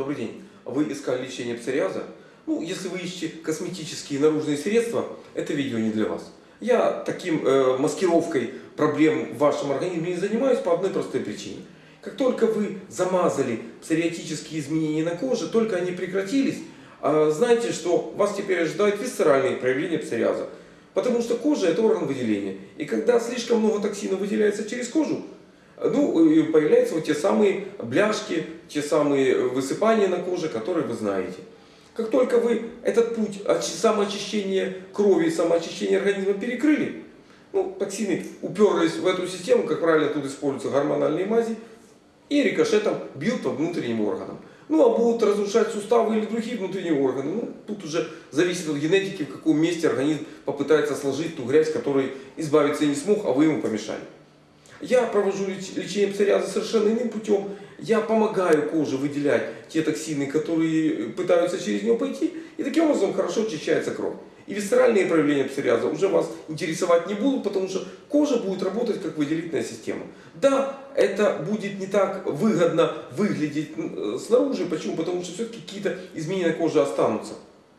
Добрый день. Вы искали лечение псориаза? Ну, если вы ищете косметические наружные средства, это видео не для вас. Я таким э, маскировкой проблем в вашем организме не занимаюсь по одной простой причине. Как только вы замазали псориатические изменения на коже, только они прекратились, э, знайте, что вас теперь ожидают висцеральные проявления псориаза. Потому что кожа это орган выделения. И когда слишком много токсина выделяется через кожу, ну, и появляются вот те самые бляшки, те самые высыпания на коже, которые вы знаете. Как только вы этот путь самоочищения крови, самоочищения организма перекрыли, ну, токсины уперлись в эту систему, как правило, тут используются гормональные мази, и рикошетом бьют по внутренним органам. Ну, а будут разрушать суставы или другие внутренние органы. Ну, тут уже зависит от генетики, в каком месте организм попытается сложить ту грязь, которой избавиться не смог, а вы ему помешали. Я провожу лечение псориаза совершенно иным путем. Я помогаю коже выделять те токсины, которые пытаются через нее пойти. И таким образом хорошо очищается кровь. И висцеральные проявления псориаза уже вас интересовать не будут, потому что кожа будет работать как выделительная система. Да, это будет не так выгодно выглядеть снаружи. Почему? Потому что все-таки какие-то изменения на коже останутся.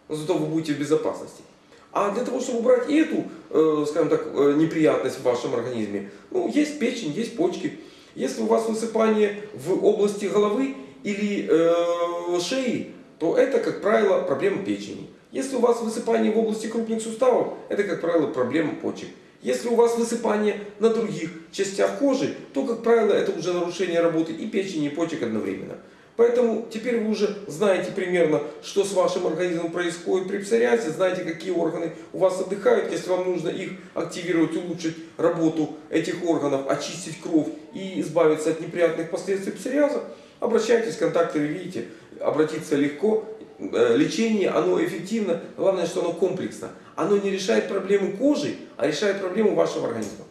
Но зато вы будете в безопасности. А для того, чтобы убрать эту, э, скажем так, э, неприятность в вашем организме, ну, есть печень, есть почки. Если у вас высыпание в области головы или э, шеи, то это, как правило, проблема печени. Если у вас высыпание в области крупных суставов, это, как правило, проблема почек. Если у вас высыпание на других частях кожи, то, как правило, это уже нарушение работы и печени, и почек одновременно. Поэтому теперь вы уже знаете примерно, что с вашим организмом происходит при псориазе, знаете, какие органы у вас отдыхают. Если вам нужно их активировать, улучшить работу этих органов, очистить кровь и избавиться от неприятных последствий псориаза, обращайтесь, контакты вы видите, обратиться легко. Э, лечение, оно эффективно, главное, что оно комплексно. Оно не решает проблему кожи, а решает проблему вашего организма.